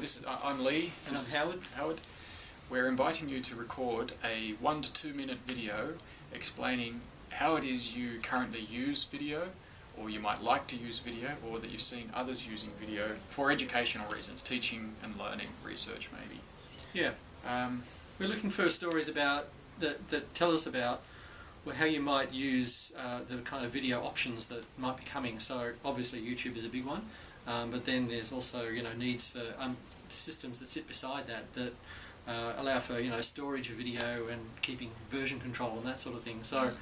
this is, I'm Lee. And This I'm Howard. Howard. We're inviting you to record a one to two minute video explaining how it is you currently use video, or you might like to use video, or that you've seen others using video for educational reasons, teaching and learning, research maybe. Yeah, Um, we're looking for stories about that, that tell us about well, how you might use uh, the kind of video options that might be coming. So obviously YouTube is a big one, um, but then there's also you know needs for um, systems that sit beside that that uh, allow for you know storage of video and keeping version control and that sort of thing. So. Mm.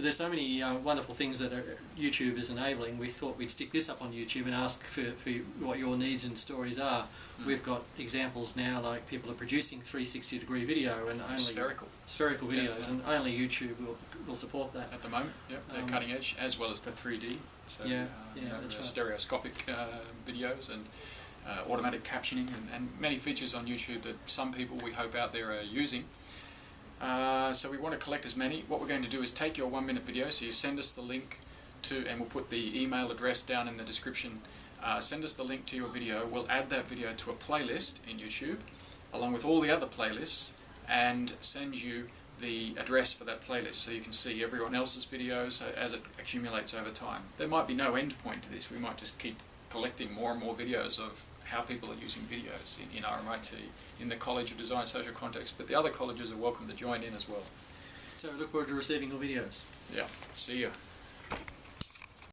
But there's so many uh, wonderful things that are, YouTube is enabling. We thought we'd stick this up on YouTube and ask for, for what your needs and stories are. Mm. We've got examples now like people are producing 360 degree video and only spherical spherical videos, yeah. and only YouTube will, will support that. at the moment. Yep, they're Um, cutting edge as well as the 3D. So Yeah, uh, yeah, you know, right. stereoscopic uh, videos and uh, automatic captioning and, and many features on YouTube that some people we hope out there are using. Uh, so we want to collect as many. What we're going to do is take your one minute video, so you send us the link to, and we'll put the email address down in the description. Uh, send us the link to your video. We'll add that video to a playlist in YouTube, along with all the other playlists, and send you the address for that playlist so you can see everyone else's videos as it accumulates over time. There might be no end point to this. We might just keep collecting more and more videos of how people are using videos in, in RMIT, in the College of Design Social Context, but the other colleges are welcome to join in as well. So I look forward to receiving your videos. Yeah, see ya.